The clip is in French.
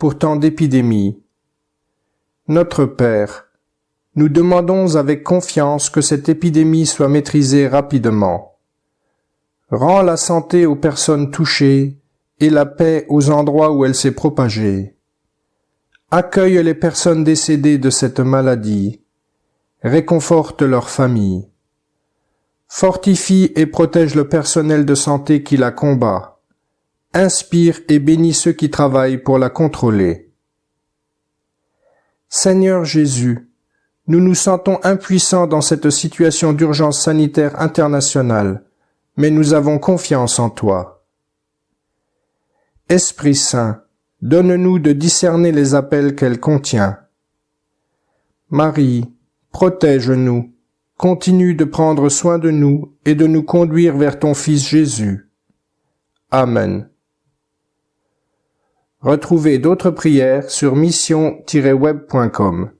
Pour tant d'épidémies. Notre Père, nous demandons avec confiance que cette épidémie soit maîtrisée rapidement. Rends la santé aux personnes touchées et la paix aux endroits où elle s'est propagée. Accueille les personnes décédées de cette maladie. Réconforte leurs familles. Fortifie et protège le personnel de santé qui la combat inspire et bénis ceux qui travaillent pour la contrôler. Seigneur Jésus, nous nous sentons impuissants dans cette situation d'urgence sanitaire internationale, mais nous avons confiance en toi. Esprit Saint, donne-nous de discerner les appels qu'elle contient. Marie, protège-nous, continue de prendre soin de nous et de nous conduire vers ton Fils Jésus. Amen. Retrouvez d'autres prières sur mission-web.com.